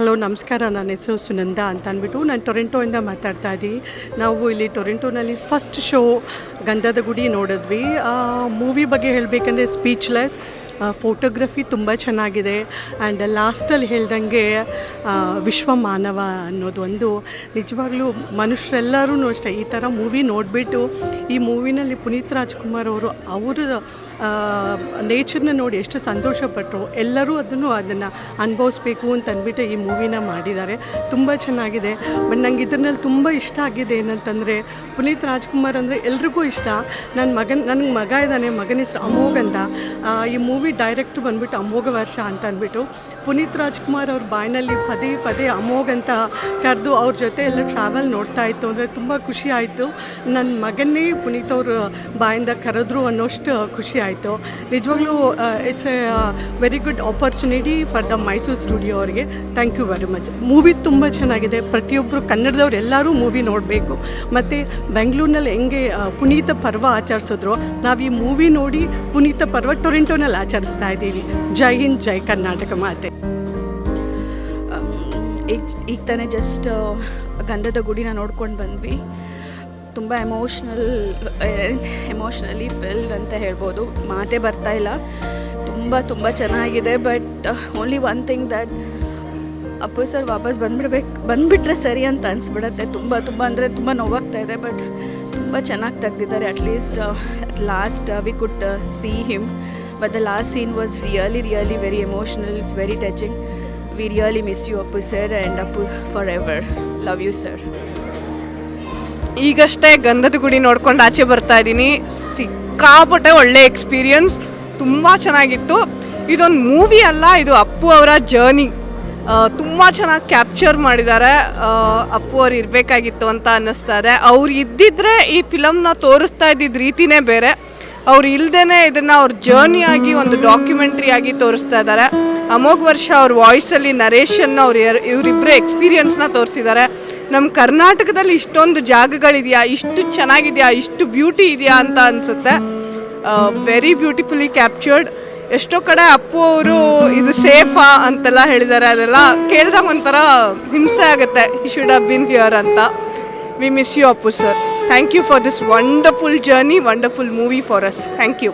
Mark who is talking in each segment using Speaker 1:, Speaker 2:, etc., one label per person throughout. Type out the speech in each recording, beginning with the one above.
Speaker 1: Hello, ನಮಸ್ಕಾರ. ನನ್ನ ಹೆಸರು ಸುನಂದ ಅಂತ ಅಂದ್ಬಿಟ್ಟು ನಾನು ಟೊರೆಂಟೋಯಿಂದ ಮಾತಾಡ್ತಾ ಇದ್ದೀನಿ. ನಾವು ಇಲ್ಲಿ ಟೊರೆಂಟೋನಲ್ಲಿ ಫಸ್ಟ್ ಶೋ ಗಂಧದ ಗುಡಿ ನೋಡಿದ್ವಿ ಮೂವಿ ಬಗ್ಗೆ ಹೇಳಬೇಕಂದ್ರೆ ಸ್ಪೀಚ್ಲೆಸ್ ಫೋಟೋಗ್ರಫಿ ತುಂಬ ಚೆನ್ನಾಗಿದೆ. ಆ್ಯಂಡ್ ಲಾಸ್ಟಲ್ಲಿ ಹೇಳ್ದಂಗೆ ವಿಶ್ವ ಮಾನವ ಅನ್ನೋದು ಒಂದು ನಿಜವಾಗ್ಲೂ ಮನುಷ್ಯರೆಲ್ಲರೂ ಅಷ್ಟೇ ಈ ಥರ ಮೂವಿ ನೋಡಿಬಿಟ್ಟು ಈ ಮೂವಿನಲ್ಲಿ ಪುನೀತ್ ರಾಜ್ಕುಮಾರ್ ಅವರು ಅವರ ನೇಚರ್ನ ನೋಡಿ ಎಷ್ಟು ಸಂತೋಷಪಟ್ಟರು ಎಲ್ಲರೂ ಅದನ್ನು ಅದನ್ನು ಅನುಭವಿಸ್ಬೇಕು ಅಂತ ಅಂದ್ಬಿಟ್ಟು ಈ ಮೂವಿನ ಮಾಡಿದ್ದಾರೆ. ತುಂಬ ಚೆನ್ನಾಗಿದೆ. ಬಟ್ ನಂಗೆ ಇದರಲ್ಲಿ ತುಂಬ ಇಷ್ಟ ಆಗಿದೆ ಏನಂತಂದರೆ, ಪುನೀತ್ ರಾಜ್ಕುಮಾರ್ ಅಂದರೆ ಎಲ್ರಿಗೂ ಇಷ್ಟ. ನನ್ನ ಮಗನ್ ನನಗೆ ಮಗ ಇದ್ದಾನೆ, ಮಗನ ಹೆಸರು ಅಮೋಘ್ ಅಂತ. ಈ ಮೂವಿ ಡೈರೆಕ್ಟ್ ಬಂದುಬಿಟ್ಟು ಅಮೋಘ ವರ್ಷ ಅಂತ ಅಂದ್ಬಿಟ್ಟು. ಪುನೀತ್ ರಾಜ್ಕುಮಾರ್ ಅವ್ರ ಬಾಯಿನಲ್ಲಿ ಪದೇ ಪದೇ ಅಮೋಘ್ ಅಂತ ಕರೆದು ಅವ್ರ ಜೊತೆ ಎಲ್ಲ ಟ್ರಾವೆಲ್ ನೋಡ್ತಾ ಇತ್ತು. ಅಂದರೆ ತುಂಬ ಖುಷಿ ಆಯಿತು. ನನ್ನ ಮಗನ್ನೇ ಪುನೀತ್ ಅವ್ರ ಬಾಯಿಂದ ಕರೆದ್ರು ಅನ್ನೋಷ್ಟು ಖುಷಿ ಆಯಿತು. ನಿಜವಾಗ್ಲೂ it's a very good opportunity for the Mysuru studio ಅವರಿಗೆ. Thank you very much movie ತುಂಬ ಚೆನ್ನಾಗಿದೆ. ಪ್ರತಿಯೊಬ್ಬರು ಕನ್ನಡದವ್ರು ಎಲ್ಲರೂ ಮೂವಿ ನೋಡಬೇಕು. ಮತ್ತು ಬೆಂಗಳೂರಿನಲ್ಲಿ ಹೆಂಗೆ ಪುನೀತ ಪರ್ವ ಆಚರಿಸಿದ್ರು. ನಾವು ಈ ಮೂವಿ ನೋಡಿ ಪುನೀತ ಪರ್ವ ಟೊರೆಂಟೋನಲ್ಲಿ ಆಚರಿಸ್ತಾ ಇದ್ದೀವಿ. ಜೈ ಹಿಂದ್, ಜೈ ಕರ್ನಾಟಕ ಮಾತೆ.
Speaker 2: ಈಗ ಈಗ ತಾನೇ ಜಸ್ಟ್ ಗಂಧದ ಗುಡಿನ ನೋಡ್ಕೊಂಡು ಬಂದ್ವಿ. ತುಂಬ ಎಮೋಷ್ನಲ್ ಎಮೋಷ್ನಲಿ ಫಿಲ್ಡ್ ಅಂತ ಹೇಳ್ಬೋದು. ಮಾತೇ ಬರ್ತಾ ಇಲ್ಲ. ತುಂಬ ತುಂಬ ಚೆನ್ನಾಗಿದೆ but only one thing that Appu sir ವಾಪಸ್ ಬಂದ್ಬಿಡ್ಬೇಕು, ಬಂದುಬಿಟ್ರೆ ಸರಿ ಅಂತ ಅನಿಸ್ಬಿಡತ್ತೆ. ತುಂಬ ತುಂಬ ಅಂದರೆ ತುಂಬ ನೋವಾಗ್ತಾ ಇದೆ ಬಟ್ ತುಂಬ ಚೆನ್ನಾಗಿ ತೆಗ್ದಿದ್ದಾರೆ. At least last we could see him but the last scene was really, really very emotional. It's very touching. We really miss you, Appu sir, and Appu forever. Love you, sir.
Speaker 3: ಈಗಷ್ಟೇ ಗಂಧದ ಗುಡಿ ನೋಡ್ಕೊಂಡು ಆಚೆ ಬರ್ತಾ ಇದ್ದೀನಿ ಸಿಕ್ಕಾಪಟ್ಟೆ ಒಳ್ಳೆ experience ತುಂಬ ಚೆನ್ನಾಗಿತ್ತು ಇದೊಂದು ಮೂವಿ ಅಲ್ಲ ಇದು ಅಪ್ಪು ಅವರ ಜರ್ನಿ ತುಂಬ ಚೆನ್ನಾಗಿ ಕ್ಯಾಪ್ಚರ್ ಮಾಡಿದ್ದಾರೆ ಅಪ್ಪು ಅವ್ರು ಇರಬೇಕಾಗಿತ್ತು ಅಂತ ಅನ್ನಿಸ್ತಾ ಇದೆ ಅವ್ರು ಇದ್ದಿದ್ರೆ ಈ ಫಿಲಮ್ನ ತೋರಿಸ್ತಾ ಇದ್ದಿದ್ದ ರೀತಿನೇ ಬೇರೆ ಅವ್ರು ಇಲ್ಲದೇನೆ ಇದನ್ನು ಅವ್ರ ಆಗಿ ಒಂದು ಡಾಕ್ಯುಮೆಂಟ್ರಿ ಆಗಿ ತೋರಿಸ್ತಾ ಇದ್ದಾರೆ ಅಮೋಘ್ ವರ್ಷ ಅವ್ರ ವಾಯ್ಸಲ್ಲಿ ನರೇಶನ್ ಅವ್ರು ಇವರಿಬ್ಬರೇ ಎಕ್ಸ್ಪೀರಿಯನ್ಸ್ನ ತೋರಿಸಿದ್ದಾರೆ ನಮ್ಮ ಕರ್ನಾಟಕದಲ್ಲಿ ಇಷ್ಟೊಂದು ಜಾಗಗಳಿದೆಯಾ, ಇಷ್ಟು ಚೆನ್ನಾಗಿದೆಯಾ, ಇಷ್ಟು ಬ್ಯೂಟಿ ಇದೆಯಾ ಅಂತ ಅನಿಸುತ್ತೆ. ವೆರಿ ಬ್ಯೂಟಿಫುಲಿ ಕ್ಯಾಪ್ಚರ್ಡ್ ಎಷ್ಟೋ ಕಡೆ ಅಪ್ಪು ಅವರು ಇದು ಸೇಫಾ ಅಂತೆಲ್ಲ ಹೇಳಿದ್ದಾರೆ ಅದೆಲ್ಲ ಕೇಳಿದಾಗ ಒಂಥರ ಹಿಂಸೆ ಆಗುತ್ತೆ. ಶುಡ್ ಹಬ್ ಬಿನ್ ಹಿಯರ್ ಅಂತ. We miss you Appu sir thank you for this wonderful journey wonderful movie for us thank you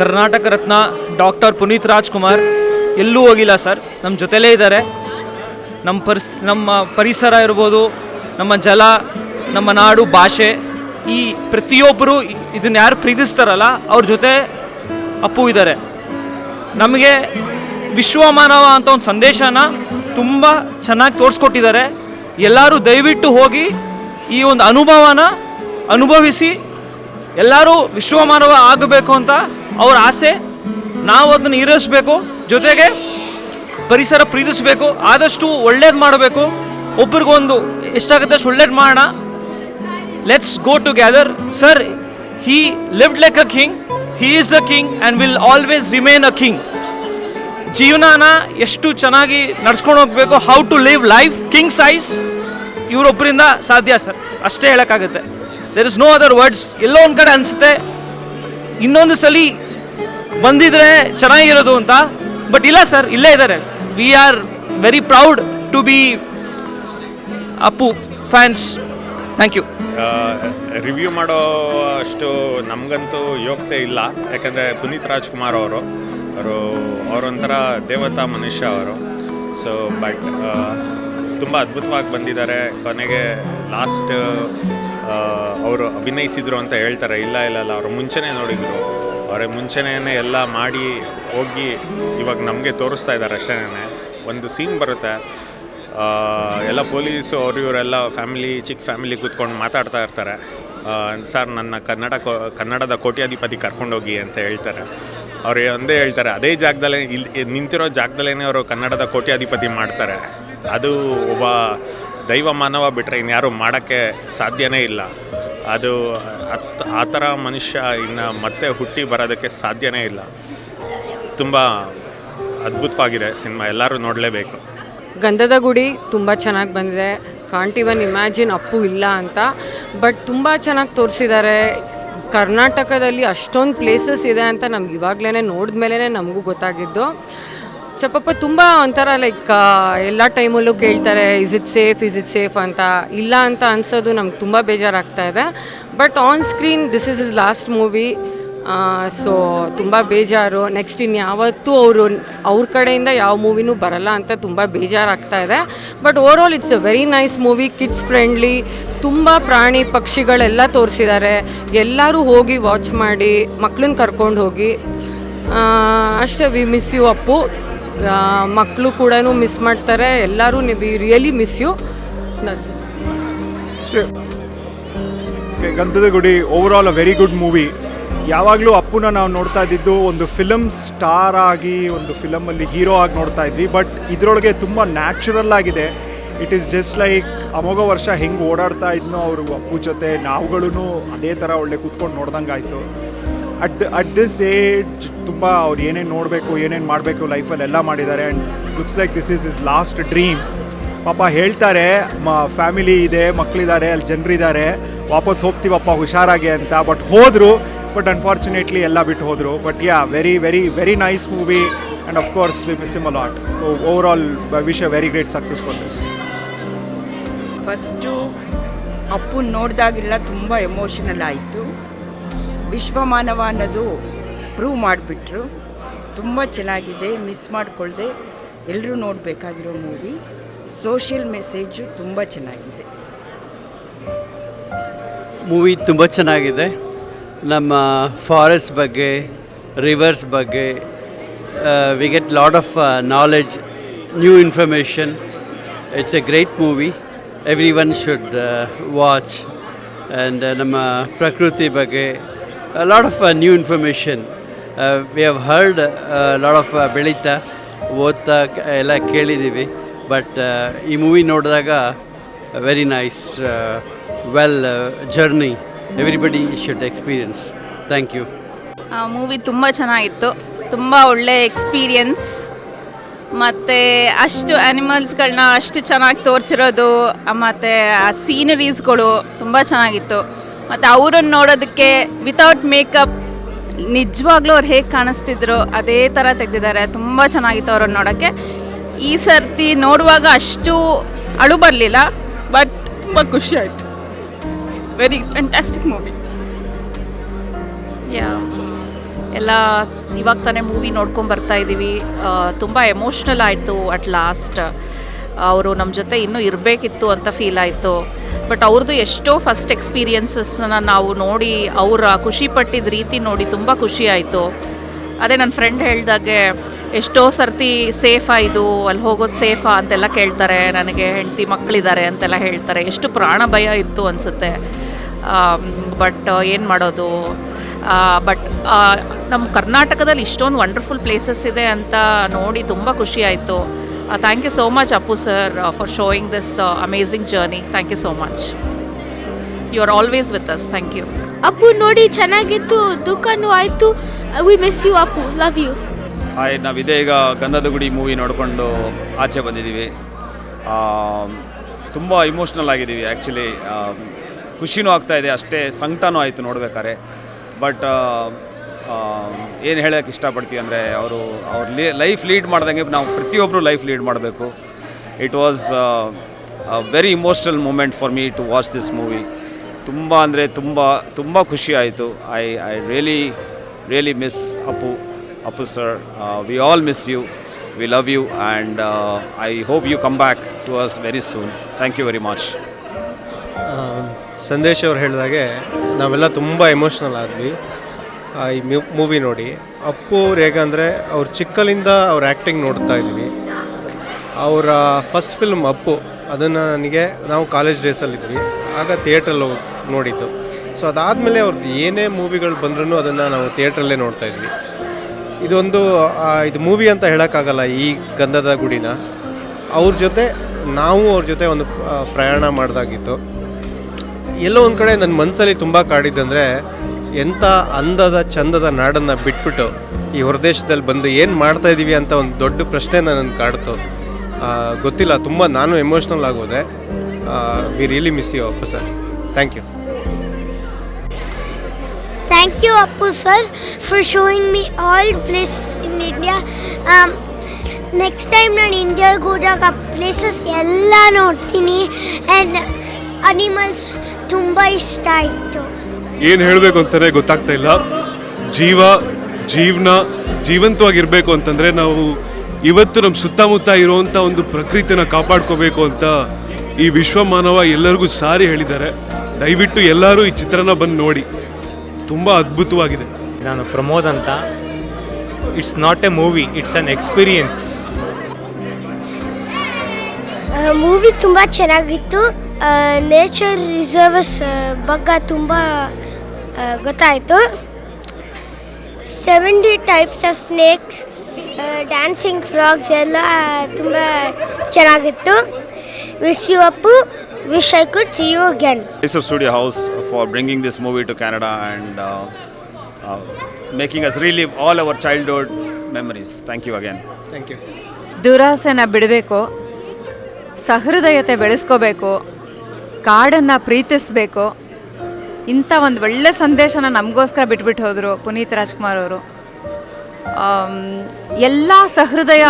Speaker 4: Karnataka Ratna doctor Puneeth Rajkumar ಎಲ್ಲೂ ಹೋಗಿಲ್ಲ ಸರ್. ನಮ್ಮ ಜೊತೆಲೇ ಇದ್ದಾರೆ. ನಮ್ಮ ಪರಿಸ್, ನಮ್ಮ ಪರಿಸರ ಇರ್ಬೋದು, ನಮ್ಮ ಜಲ, ನಮ್ಮ ನಾಡು, ಭಾಷೆ, ಈ ಪ್ರತಿಯೊಬ್ಬರು ಇದನ್ನ ಯಾರು ಪ್ರೀತಿಸ್ತಾರಲ್ಲ, ಅವ್ರ ಜೊತೆ ಅಪ್ಪು ಇದ್ದಾರೆ. ನಮಗೆ ವಿಶ್ವಮಾನವ ಅಂತ ಒಂದು ಸಂದೇಶನ ತುಂಬ ಚೆನ್ನಾಗಿ ತೋರಿಸ್ಕೊಟ್ಟಿದ್ದಾರೆ. ಎಲ್ಲರೂ ದಯವಿಟ್ಟು ಹೋಗಿ ಈ ಒಂದು ಅನುಭವನ ಅನುಭವಿಸಿ ಎಲ್ಲರೂ ವಿಶ್ವಮಾನವ ಆಗಬೇಕು ಅಂತ ಅವರ ಆಸೆ. ನಾವು ಅದನ್ನು ಈರಿಸಬೇಕು ಜೊತೆಗೆ ಪರಿಸರ ಪ್ರೀತಿಸಬೇಕು, ಆದಷ್ಟು ಒಳ್ಳೇದು ಮಾಡಬೇಕು. ಒಬ್ರಿಗೊಂದು ಎಷ್ಟಾಗುತ್ತೆ ಅಷ್ಟು ಒಳ್ಳೇದು ಮಾಡೋಣ. Let's go together sir he lived like a king he is a king and will always remain a king ಜೀವನಾನ ಎಷ್ಟು ಚೆನ್ನಾಗಿ ನಡ್ಸ್ಕೊಂಡು ಹೋಗಬೇಕು how to live life king size ಇವರೊಬ್ಬರಿಂದ ಸಾಧ್ಯ ಸರ್ ಅಷ್ಟೇ ಹೇಳೋಕ್ಕಾಗುತ್ತೆ. There is no other words ಎಲ್ಲೋ ಒಂದು ಕಡೆ ಅನಿಸುತ್ತೆ. ಇನ್ನೊಂದು ಸಲ ಬಂದಿದ್ರೆ ಚೆನ್ನಾಗಿರೋದು ಅಂತ. ಬಟ್ ಇಲ್ಲ ಸರ್ ಇಲ್ಲೇ ಇದ್ದಾರೆ we are very proud to be Appu fans thank you
Speaker 5: review ಮಾಡೋ ಅಷ್ಟು ನಮಗಂತೂ ಯೋಗ್ಯತೆ ಇಲ್ಲ. ಯಾಕಂದರೆ ಪುನೀತ್ ರಾಜ್ಕುಮಾರ್ ಅವರು ಅವರು ಅವರೊಂಥರ ದೇವತಾ ಮನುಷ್ಯ ಅವರು. ಸೊ ಬಟ್ ತುಂಬ ಅದ್ಭುತವಾಗಿ ಬಂದಿದ್ದಾರೆ. ಕೊನೆಗೆ ಲಾಸ್ಟ್ ಅವರು ಅಭಿನಯಿಸಿದ್ರು ಅಂತ ಹೇಳ್ತಾರೆ. ಇಲ್ಲ ಇಲ್ಲ ಇಲ್ಲ, ಅವರು ಮುಂಚೆನೇ ನೋಡಿದರು. ಅವರೇ ಮುಂಚೆನೇ ಎಲ್ಲ ಮಾಡಿ ಹೋಗಿ ಇವಾಗ ನಮಗೆ ತೋರಿಸ್ತಾ ಇದ್ದಾರೆ ಅಷ್ಟೇ ಒಂದು ಸೀನ್ ಬರುತ್ತೆ. ಎಲ್ಲ ಪೊಲೀಸು, ಅವರು ಇವರೆಲ್ಲ ಫ್ಯಾಮಿಲಿ, ಚಿಕ್ಕ ಫ್ಯಾಮಿಲಿ ಕೂತ್ಕೊಂಡು ಮಾತಾಡ್ತಾ ಇರ್ತಾರೆ. ಸರ್, ನನ್ನ ಕನ್ನಡ ಕನ್ನಡದ ಕೋಟ್ಯಾಧಿಪತಿ ಕರ್ಕೊಂಡೋಗಿ ಅಂತ ಹೇಳ್ತಾರೆ. ಅವ್ರು ಒಂದೇ ಹೇಳ್ತಾರೆ, ಅದೇ ಜಾಗದಲ್ಲೇ ಇಲ್ಲಿ ನಿಂತಿರೋ ಜಾಗದಲ್ಲೇ ಅವರು ಕನ್ನಡದ ಕೋಟ್ಯಾಧಿಪತಿ ಮಾಡ್ತಾರೆ. ಅದು ಒಬ್ಬ ದೈವ ಮಾನವ ಬಿಟ್ಟರೆ ಇನ್ಯಾರು ಮಾಡೋಕ್ಕೆ ಸಾಧ್ಯನೇ ಇಲ್ಲ. ಅದು ಅತ್ ಆ ಥರ ಮನುಷ್ಯ ಇನ್ನು ಮತ್ತೆ ಹುಟ್ಟಿ ಬರೋದಕ್ಕೆ ಸಾಧ್ಯನೇ ಇಲ್ಲ. ತುಂಬ ಅದ್ಭುತವಾಗಿದೆ ಸಿನಿಮಾ, ಎಲ್ಲರೂ ನೋಡಲೇಬೇಕು.
Speaker 6: ಗಂಧದ ಗುಡಿ ತುಂಬ ಚೆನ್ನಾಗಿ ಬಂದಿದೆ. ಕಾಂಟ್ ಇವನ್ ಇಮ್ಯಾಜಿನ್ ಅಪ್ಪು ಇಲ್ಲ ಅಂತ. ಬಟ್ ತುಂಬ ಚೆನ್ನಾಗಿ ತೋರಿಸಿದ್ದಾರೆ ಕರ್ನಾಟಕದಲ್ಲಿ ಅಷ್ಟೊಂದು ಪ್ಲೇಸಸ್ ಇದೆ ಅಂತ ನಮ್ಗೆ ಇವಾಗಲೇ ನೋಡಿದ್ಮೇಲೆ ನಮಗೂ ಗೊತ್ತಾಗಿದ್ದು. ಚಪ್ಪಪ್ಪ ತುಂಬ ಒಂಥರ ಲೈಕ್ ಎಲ್ಲ ಟೈಮಲ್ಲೂ ಕೇಳ್ತಾರೆ is it safe is it safe ಅಂತ. ಇಲ್ಲ ಅಂತ ಅನ್ಸೋದು ನಮ್ಗೆ ತುಂಬ ಬೇಜಾರಾಗ್ತಾ ಇದೆ. But on screen this is is last movie so ತುಂಬ ಬೇಜಾರು. ನೆಕ್ಸ್ಟ್ ಇನ್ನು ಯಾವತ್ತೂ ಅವರು, ಅವ್ರ ಕಡೆಯಿಂದ ಯಾವ ಮೂವಿನೂ ಬರಲ್ಲ ಅಂತ ತುಂಬ ಬೇಜಾರಾಗ್ತಾ ಇದೆ. But over all it's a very nice movie kids friendly ತುಂಬ ಪ್ರಾಣಿ ಪಕ್ಷಿಗಳೆಲ್ಲ ತೋರಿಸಿದ್ದಾರೆ. ಎಲ್ಲರೂ ಹೋಗಿ ವಾಚ್ ಮಾಡಿ ಮಕ್ಕಳನ್ನ ಕರ್ಕೊಂಡು ಹೋಗಿ. ಅಷ್ಟೇ ವಿ ಮಿಸ್ ಯು ಅಪ್ಪು. ಮಕ್ಕಳು ಕೂಡ ಮಿಸ್ ಮಾಡ್ತಾರೆ. ಎಲ್ಲರೂ really miss you
Speaker 7: Gandhada Gudi over all a very good movie ಯಾವಾಗಲೂ ಅಪ್ಪುನ ನಾವು ನೋಡ್ತಾ ಇದ್ದಿದ್ದು ಒಂದು ಫಿಲಮ್ ಸ್ಟಾರ್ ಆಗಿ, ಒಂದು ಫಿಲಮಲ್ಲಿ ಹೀರೋ ಆಗಿ ನೋಡ್ತಾ ಇದ್ವಿ. ಬಟ್ ಇದರೊಳಗೆ ತುಂಬ ನ್ಯಾಚುರಲ್ ಆಗಿದೆ. ಇಟ್ ಈಸ್ ಜಸ್ಟ್ ಲೈಕ್ ಅಮೋಘ ವರ್ಷ ಹೆಂಗೆ ಓಡಾಡ್ತಾ ಇದ್ನೋ ಅವರು ಅಪ್ಪು ಜೊತೆ ನಾವುಗಳೂ ಅದೇ ಥರ ಒಳ್ಳೆ ಕೂತ್ಕೊಂಡು ನೋಡ್ದಂಗೆ ಆಯಿತು ಅಟ್ ಅಟ್ ದಿಸ್ ಏಜ್ ತುಂಬ ಅವ್ರು ಏನೇನು ನೋಡಬೇಕು, ಏನೇನು ಮಾಡಬೇಕು ಲೈಫಲ್ಲಿ ಎಲ್ಲ ಮಾಡಿದ್ದಾರೆ. And looks like this is is last dream ಪಾಪ ಹೇಳ್ತಾರೆ, ಮ ಫ್ಯಾಮಿಲಿ ಇದೆ ಮಕ್ಕಳಿದ್ದಾರೆ ಅಲ್ಲಿ ಜನರಿದ್ದಾರೆ. ವಾಪಸ್ ಹೋಗ್ತೀವಪ್ಪ, ಹುಷಾರಾಗಿ ಅಂತ. ಬಟ್ ಹೋದರು ಬಟ್ ಅನ್ಫಾರ್ಚುನೇಟ್ಲಿ ಎಲ್ಲ ಬಿಟ್ಟು ಹೋದರು. But yeah very very very nice movie and of course we miss him a lot over all wish a very great success for this
Speaker 8: first ಅಪ್ಪನ ನೋಡಿದಾಗೆಲ್ಲ ತುಂಬ ಎಮೋಷನಲ್ ಆಯಿತು. ವಿಶ್ವಮಾನವ ಅನ್ನೋದು ಪ್ರೂವ್ ಮಾಡಿಬಿಟ್ರು. ತುಂಬ ಚೆನ್ನಾಗಿದೆ ಮಿಸ್ ಮಾಡಿಕೊಳ್ಳದೆ ಎಲ್ಲರೂ ನೋಡಬೇಕಾಗಿರೋ ಮೂವಿ ಸೋಷಿಯಲ್ ಮೆಸೇಜು ತುಂಬ ಚೆನ್ನಾಗಿದೆ.
Speaker 9: ಮೂವಿ ತುಂಬ ಚೆನ್ನಾಗಿದೆ. ನಮ್ಮ ಫಾರೆಸ್ಟ್ ಬಗ್ಗೆ ರಿವರ್ಸ್ ಬಗ್ಗೆ we get lot of knowledge new information it's a great movie every one should watch and ನಮ್ಮ ಪ್ರಕೃತಿ ಬಗ್ಗೆ lot of new information we have heard lot of ಬೆಳೀತಾ, ಓದ್ತಾ ಎಲ್ಲ ಕೇಳಿದ್ದೀವಿ. ಬಟ್ ಈ ಮೂವಿ ನೋಡಿದಾಗ very nice well journey everybody should experience thank you
Speaker 10: movie ತುಂಬ ಚೆನ್ನಾಗಿತ್ತು. ತುಂಬ ಒಳ್ಳೆ ಎಕ್ಸ್ಪೀರಿಯನ್ಸ್ ಮತ್ತು ಅಷ್ಟು ಆ್ಯನಿಮಲ್ಸ್ಗಳನ್ನ ಅಷ್ಟು ಚೆನ್ನಾಗಿ ತೋರಿಸಿರೋದು ಮತ್ತು ಆ ಸೀನರೀಸ್ಗಳು ತುಂಬ ಚೆನ್ನಾಗಿತ್ತು. ಮತ್ತು ಅವರನ್ನು ನೋಡೋದಕ್ಕೆ ವಿತೌಟ್ ಮೇಕಪ್ ನಿಜವಾಗ್ಲೂ ಅವ್ರು ಹೇಗೆ ಕಾಣಿಸ್ತಿದ್ರು ಅದೇ ಥರ ತೆಗೆದಿದ್ದಾರೆ. ತುಂಬ ಚೆನ್ನಾಗಿತ್ತು ಅವ್ರನ್ನ ನೋಡೋಕ್ಕೆ. ಈ ಸರ್ತಿ ನೋಡುವಾಗ ಅಷ್ಟು ಅಳು ಬರಲಿಲ್ಲ ಬಟ್ ತುಂಬ ಖುಷಿ ಆಯಿತು. ವೆರಿ ಫ್ಯಾಂಟಾಸ್ಟಿಕ್ ಮೂವಿ
Speaker 11: ಎಲ್ಲ ಇವಾಗ ತಾನೇ ಮೂವಿ ನೋಡ್ಕೊಂಡು ಬರ್ತಾ ಇದ್ದೀವಿ ತುಂಬ ಎಮೋಷ್ನಲ್ ಆಯಿತು ಅಟ್ ಲಾಸ್ಟ್ ಅವರು ನಮ್ಮ ಜೊತೆ ಇನ್ನೂ ಇರಬೇಕಿತ್ತು ಅಂತ ಫೀಲ್ ಆಯಿತು. ಬಟ್ ಅವ್ರದ್ದು ಎಷ್ಟೋ ಫಸ್ಟ್ ಎಕ್ಸ್ಪೀರಿಯನ್ಸಸ್ನ ನಾವು ನೋಡಿ ಅವರ ಖುಷಿಪಟ್ಟಿದ್ದ ರೀತಿ ನೋಡಿ ತುಂಬ ಖುಷಿ ಆಯಿತು. ಅದೇ ನನ್ನ ಫ್ರೆಂಡ್ ಹೇಳಿದಾಗೆ ಎಷ್ಟೋ ಸರ್ತಿ ಸೇಫಾ ಇದು ಅಲ್ಲಿ ಹೋಗೋದು ಸೇಫಾ ಅಂತೆಲ್ಲ ಕೇಳ್ತಾರೆ, ನನಗೆ ಹೆಂಡತಿ ಮಕ್ಕಳಿದ್ದಾರೆ ಅಂತೆಲ್ಲ ಹೇಳ್ತಾರೆ. ಎಷ್ಟು ಪ್ರಾಣ ಭಯ ಇತ್ತು ಅನಿಸುತ್ತೆ. ಬಟ್ ಏನು ಮಾಡೋದು? ಬಟ್ ನಮ್ಮ ಕರ್ನಾಟಕದಲ್ಲಿ ಇಷ್ಟೊಂದು ವಂಡರ್ಫುಲ್ ಪ್ಲೇಸಸ್ ಇದೆ ಅಂತ ನೋಡಿ ತುಂಬ ಖುಷಿ ಆಯಿತು. Thank you so much Appu sir for showing this amazing journey thank you so much you are always with us thank you
Speaker 12: Appu ನೋಡಿ ಚೆನ್ನಾಗಿತ್ತು. ದುಃಖನೂ ಆಯಿತು we miss you Appu love you
Speaker 13: hi ನಾವು ಇದೇ ಈಗ ಗಂಧದ ಗುಡಿ ಮೂವಿ ನೋಡಿಕೊಂಡು ಆಚೆ ಬಂದಿದ್ದೀವಿ. ತುಂಬ ಇಮೋಷ್ನಲ್ ಆಗಿದ್ದೀವಿ ಆ್ಯಕ್ಚುಲಿ ಖುಷಿನೂ ಆಗ್ತಾ ಇದೆ ಅಷ್ಟೇ ಸಂಕಟನೂ ಆಯಿತು ನೋಡ್ಬೇಕಾದ್ರೆ. ಬಟ್ ಏನು ಹೇಳೋಕ್ಕೆ ಇಷ್ಟಪಡ್ತೀವಿ ಅಂದರೆ ಅವರು ಅವ್ರ ಲೈಫ್ ಲೀಡ್ ಮಾಡ್ದಂಗೆ ನಾವು ಪ್ರತಿಯೊಬ್ಬರು ಲೈಫ್ ಲೀಡ್ ಮಾಡಬೇಕು. It was very emotional moment for me to watch this movie ತುಂಬ ಅಂದರೆ ತುಂಬ ತುಂಬ ಖುಷಿ ಆಯಿತು. I I really really miss Appu Appu sir we all miss you we love you and I hope you come back to us very soon thank you very much
Speaker 14: Sandesh ಅವ್ರು ಹೇಳಿದಾಗೆ ನಾವೆಲ್ಲ ತುಂಬ ಎಮೋಷ್ನಲ್ ಆದ್ವಿ. ಈ movie ನೋಡಿ. ಅಪ್ಪು ಅವ್ರು ಹೇಗಂದರೆ ಅವ್ರು ಚಿಕ್ಕಲಿಂದ ಅವ್ರ ಆ್ಯಕ್ಟಿಂಗ್ ನೋಡ್ತಾ ಇದ್ವಿ ಅವರ ಫಸ್ಟ್ ಫಿಲ್ಮ್ ಅಪ್ಪು. ಅದನ್ನು ನನಗೆ ನಾವು ಕಾಲೇಜ್ ಡೇಸಲ್ಲಿದ್ವಿ ಆಗ ಥಿಯೇಟ್ರಲ್ಲಿ ಹೋಗಿ ನೋಡಿದ್ದು. ಸೊ ಅದಾದಮೇಲೆ ಅವ್ರದ್ದು ಏನೇ ಮೂವಿಗಳು ಬಂದ್ರೂ ಅದನ್ನು ನಾವು ಥಿಯೇಟ್ರಲ್ಲೇ ನೋಡ್ತಾ ಇದ್ವಿ. ಇದೊಂದು ಇದು ಮೂವಿ ಅಂತ ಹೇಳೋಕ್ಕಾಗಲ್ಲ ಈ ಗಂಧದ ಗುಡಿನ. ಅವ್ರ ಜೊತೆ, ನಾವು ಅವ್ರ ಜೊತೆ ಒಂದು ಪ್ರಯಾಣ ಮಾಡಿದಾಗಿತ್ತು. ಎಲ್ಲೋ ಒಂದು ಕಡೆ ನನ್ನ ಮನಸ್ಸಲ್ಲಿ ತುಂಬ ಕಾಡಿದ್ದಂದರೆ ಎಂಥ ಅಂದದ ಚಂದದ ನಾಡನ್ನು ಬಿಟ್ಬಿಟ್ಟು ಈ ಹೊರದೇಶದಲ್ಲಿ ಬಂದು ಏನು ಮಾಡ್ತಾ ಇದ್ದೀವಿ ಅಂತ ಒಂದು ದೊಡ್ಡ ಪ್ರಶ್ನೆ ನನ್ನ ಕಾಡ್ತು. ಆ, ಗೊತ್ತಿಲ್ಲ ತುಂಬ ನಾನು ಎಮೋಷ್ನಲ್ ಆಗೋದೆ. We really miss you Appa sir thank you
Speaker 12: thank you Appu sir for showing me all place in. Um, next time ನಾನು ಇಂಡಿಯಾಗೆ ಹೋದಾಗ ಪ್ಲೇಸಸ್ ಎಲ್ಲ ನೋಡ್ತೀನಿ. ಆ್ಯಂಡ್ ಅನಿಮಲ್ಸ್ ತುಂಬ ಇಷ್ಟ ಆಯಿತು.
Speaker 15: ಏನು ಹೇಳಬೇಕು ಅಂತಲೇ ಗೊತ್ತಾಗ್ತಾ ಇಲ್ಲ. ಜೀವ ಜೀವನ ಜೀವಂತವಾಗಿರಬೇಕು ಅಂತಂದರೆ ನಾವು ಇವತ್ತು ನಮ್ಮ ಸುತ್ತಮುತ್ತ ಇರುವಂಥ ಒಂದು ಪ್ರಕೃತಿನ ಕಾಪಾಡ್ಕೋಬೇಕು ಅಂತ ಈ ವಿಶ್ವ ಮಾನವ ಎಲ್ಲರಿಗೂ ಸಾರಿ ಹೇಳಿದ್ದಾರೆ. ದಯವಿಟ್ಟು ಎಲ್ಲರೂ ಈ ಚಿತ್ರನ ಬಂದು ನೋಡಿ. ತುಂಬ ಅದ್ಭುತವಾಗಿದೆ.
Speaker 16: ನಾನು ಪ್ರಮೋದ್ ಅಂತ. It's not a movie it's an experience
Speaker 12: movie ತುಂಬ ಚೆನ್ನಾಗಿತ್ತು. ನೇಚರ್ ರಿಸರ್ವಸ್ ಬಗ್ಗೆ ತುಂಬ ಗೊತ್ತಾಯಿತು. Seventy types of snakes dancing frogs ಎಲ್ಲ ತುಂಬ ಚೆನ್ನಾಗಿತ್ತು. Wish you Appu wish I could see you again
Speaker 13: Mysuru studio house for bringing this movie to Canada and making us relive all our childhood memories thank you again
Speaker 14: thank you
Speaker 17: ದುರಾಸೆನ ಬಿಡಬೇಕು ಸಹೃದಯತೆ ಬೆಳೆಸ್ಕೋಬೇಕು ಕಾಡನ್ನು ಪ್ರೀತಿಸಬೇಕು. ಇಂಥ ಒಂದು ಒಳ್ಳೆ ಸಂದೇಶನ ನಮಗೋಸ್ಕರ ಬಿಟ್ಬಿಟ್ಟು ಹೋದರು ಪುನೀತ್ ರಾಜ್ಕುಮಾರ್ ಅವರು. ಎಲ್ಲ ಸಹೃದಯ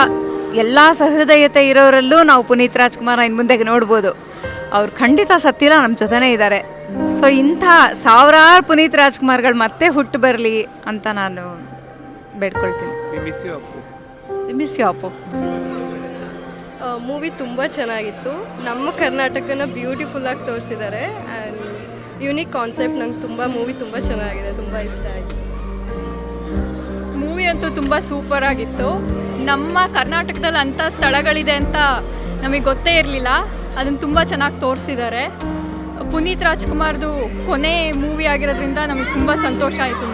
Speaker 17: ಎಲ್ಲ ಸಹೃದಯತೆ ಇರೋರಲ್ಲೂ ನಾವು ಪುನೀತ್ ರಾಜ್ಕುಮಾರ್ ಇನ್ನು ಮುಂದೆ ನೋಡ್ಬೋದು. ಅವ್ರು ಖಂಡಿತ ಸತ್ತಿಲ್ಲ ನಮ್ಮ ಜೊತೆನೇ ಇದ್ದಾರೆ ಸೊ ಇಂಥ ಸಾವಿರಾರು ಪುನೀತ್ ರಾಜ್ಕುಮಾರ್ಗಳು ಮತ್ತೆ ಹುಟ್ಟು ಬರಲಿ ಅಂತ ನಾನು ಬೇಡ್ಕೊಳ್ತೀನಿ.
Speaker 14: Miss you Appu
Speaker 17: miss you Appu
Speaker 18: movie ತುಂಬ ಚೆನ್ನಾಗಿತ್ತು. ನಮ್ಮ ಕರ್ನಾಟಕನ ಬ್ಯೂಟಿಫುಲ್ಲಾಗಿ ತೋರಿಸಿದ್ದಾರೆ ಆ್ಯಂಡ್ ಯುನಿಕ್ ಕಾನ್ಸೆಪ್ಟ್ ನಂಗೆ ತುಂಬ ಮೂವಿ ತುಂಬ ಚೆನ್ನಾಗಿದೆ, ತುಂಬ ಇಷ್ಟ ಆಯಿತು.
Speaker 2: ಮೂವಿ ಅಂತೂ ತುಂಬ ಸೂಪರ್ ಆಗಿತ್ತು. ನಮ್ಮ ಕರ್ನಾಟಕದಲ್ಲಿ ಅಂಥ ಸ್ಥಳಗಳಿದೆ ಅಂತ ನಮಗೆ ಗೊತ್ತೇ ಇರಲಿಲ್ಲ. ಅದನ್ನು ತುಂಬ ಚೆನ್ನಾಗಿ ತೋರಿಸಿದ್ದಾರೆ. ಪುನೀತ್ ರಾಜ್ಕುಮಾರ್ದು ಕೊನೆ ಮೂವಿ ಆಗಿರೋದ್ರಿಂದ ನಮಗೆ ತುಂಬ ಸಂತೋಷ ಆಯಿತು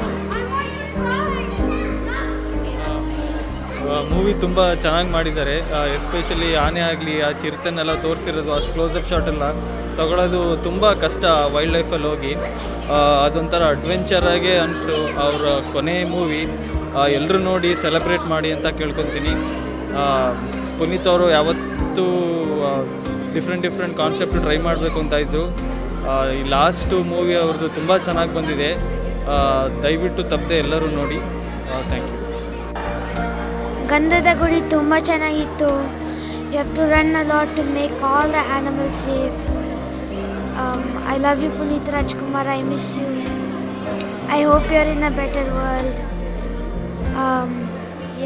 Speaker 16: ಮೂವಿ ತುಂಬ ಚೆನ್ನಾಗಿ ಮಾಡಿದ್ದಾರೆ. ಎಸ್ಪೆಷಲಿ ಆನೆ ಆಗಲಿ, ಆ ಚಿರತೆನೆಲ್ಲ ತೋರಿಸಿರೋದು, ಅಷ್ಟು ಕ್ಲೋಸಪ್ ಎಲ್ಲ ತಗೊಳ್ಳೋದು ತುಂಬ ಕಷ್ಟ ವೈಲ್ಡ್ ಲೈಫಲ್ಲಿ ಹೋಗಿ. ಅದೊಂಥರ ಅಡ್ವೆಂಚರಾಗೇ ಅನಿಸ್ತು ಅವರ ಕೊನೆ ಮೂವಿ. ಎಲ್ಲರೂ ನೋಡಿ ಸೆಲೆಬ್ರೇಟ್ ಮಾಡಿ ಅಂತ ಕೇಳ್ಕೊತೀನಿ. ಪುನೀತ್ ಅವರು ಯಾವತ್ತೂ ಡಿಫ್ರೆಂಟ್ ಡಿಫ್ರೆಂಟ್ ಕಾನ್ಸೆಪ್ಟ್ ಟ್ರೈ ಮಾಡಬೇಕು ಅಂತ ಇದ್ದರು ಈ ಲಾಸ್ಟು ಮೂವಿ ಅವ್ರದ್ದು ತುಂಬ ಚೆನ್ನಾಗಿ ಬಂದಿದೆ. ದಯವಿಟ್ಟು ತಪ್ಪದೆ ಎಲ್ಲರೂ ನೋಡಿ. ಥ್ಯಾಂಕ್ ಯು
Speaker 12: ಗಂಧದ ಗುಡಿ ತುಂಬ ಚೆನ್ನಾಗಿತ್ತು. You have to run a lot to make all the animals safe I love you Puneeth Rajkumar I miss you I hope you are in a better world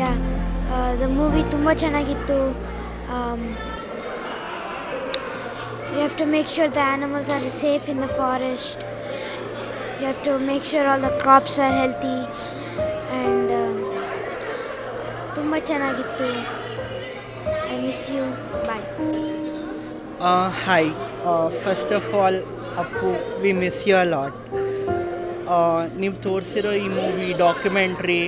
Speaker 12: yeah the movie ತುಂಬ ಚೆನ್ನಾಗಿತ್ತು. You have to make sure the animals are safe in the forest you have to make sure all the crops are healthy and ತುಂಬ ಚೆನ್ನಾಗಿತ್ತು. I miss you bye
Speaker 19: hi first of all Appu we miss you a lot ನೀವು ತೋರಿಸಿರೋ ಈ movie documentary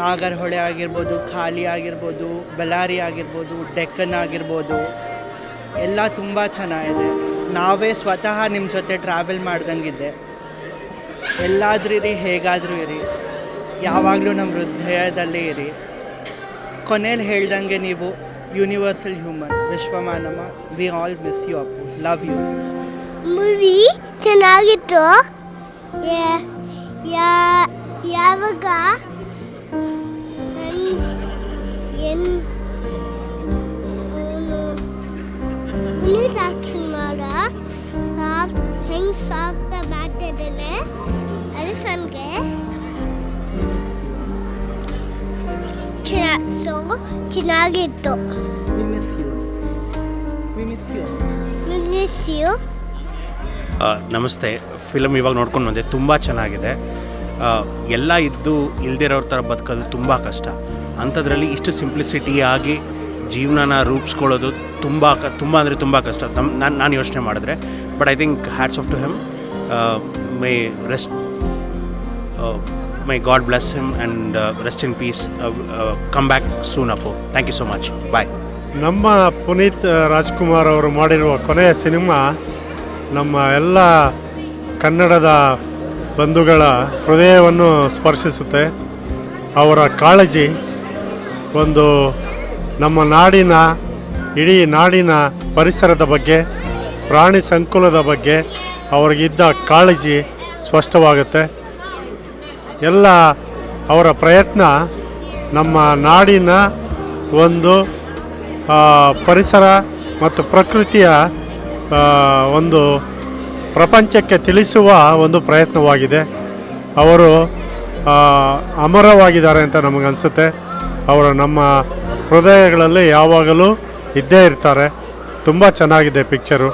Speaker 19: Nagarahole ಆಗಿರ್ಬೋದು, ಖಾಲಿ ಆಗಿರ್ಬೋದು, ಬಳ್ಳಾರಿ ಆಗಿರ್ಬೋದು, ಡೆಕ್ಕನ್ ಆಗಿರ್ಬೋದು, ಎಲ್ಲ ತುಂಬ ಚೆನ್ನಾಗಿದೆ. ನಾವೇ ಸ್ವತಃ ನಿಮ್ಮ ಜೊತೆ ಟ್ರಾವೆಲ್ ಮಾಡ್ದಂಗಿದ್ದೆ. ಎಲ್ಲಾದ್ರೂ ಇರಿ, ಹೇಗಾದರೂ ಇರಿ. ಯಾವಾಗಲೂ ನಮ್ಮ ಹೃದಯದಲ್ಲೇ ಇರಿ. ಕೊನೆಯಲ್ಲಿ ಹೇಳ್ದಂಗೆ ನೀವು universal human Vishwamanava we all miss you Appu. Love you
Speaker 12: movie ಚೆನ್ನಾಗಿತ್ತು. ಯಾ- ಯಾ- ಯಾವಾಗ? ಎನ್ ಪುನೀತ್ ರಾಜ್ಕುಮಾರ ಹೆಂಗ್ ಸಾಫ್ಟ್ ಮಾಡ್ತಿದ್ದಾನೆ? ಎಲಿಫೆಂಟ್ಗೆ ಸೊ ಚೆನ್ನಾಗಿತ್ತು
Speaker 20: ನಮಸ್ತೆ. ಫಿಲಮ್ ಇವಾಗ ನೋಡ್ಕೊಂಡು ಬಂದೆ. ತುಂಬ ಚೆನ್ನಾಗಿದೆ. ಎಲ್ಲ ಇದ್ದು ಇಲ್ದಿರೋರ ಥರ ಬದುಕೋದು ತುಂಬ ಕಷ್ಟ. ಅಂಥದ್ರಲ್ಲಿ ಇಷ್ಟು ಸಿಂಪ್ಲಿಸಿಟಿ ಆಗಿ ಜೀವನನ ರೂಪಿಸ್ಕೊಳ್ಳೋದು ತುಂಬ ಕ ತುಂಬ ಅಂದರೆ ತುಂಬ ಕಷ್ಟ. ನಮ್ಮ ನಾನು ನಾನು ಯೋಚನೆ ಮಾಡಿದ್ರೆ. But I think hats off to him my rest my god bless him and rest in peace come back soon Appu thank you so much bye
Speaker 21: ನಮ್ಮ ಪುನೀತ್ ರಾಜ್ಕುಮಾರ್ ಅವರು ಮಾಡಿರುವ ಕೊನೆಯ ಸಿನಿಮಾ ನಮ್ಮ ಎಲ್ಲ ಕನ್ನಡದ ಬಂಧುಗಳ ಹೃದಯವನ್ನು ಸ್ಪರ್ಶಿಸುತ್ತೆ. ಅವರ ಕಾಳಜಿ ಒಂದು ನಮ್ಮ ನಾಡಿನ, ಇಡೀ ನಾಡಿನ ಪರಿಸರದ ಬಗ್ಗೆ, ಪ್ರಾಣಿ ಸಂಕುಲದ ಬಗ್ಗೆ, ಅವರಿಗಿದ್ದ ಕಾಳಜಿ ಸ್ಪಷ್ಟವಾಗುತ್ತೆ. ಎಲ್ಲ ಅವರ ಪ್ರಯತ್ನ ನಮ್ಮ ನಾಡಿನ ಒಂದು ಪರಿಸರ ಮತ್ತು ಪ್ರಕೃತಿಯ ಒಂದು ಪ್ರಪಂಚಕ್ಕೆ ತಿಳಿಸುವ ಒಂದು ಪ್ರಯತ್ನವಾಗಿದೆ. ಅವರು ಅಮರವಾಗಿದ್ದಾರೆ ಅಂತ ನಮಗನ್ಸುತ್ತೆ. ಅವರು ನಮ್ಮ ಹೃದಯಗಳಲ್ಲಿ ಯಾವಾಗಲೂ ಇದ್ದೇ ಇರ್ತಾರೆ. ತುಂಬ ಚೆನ್ನಾಗಿದೆ ಪಿಕ್ಚರು.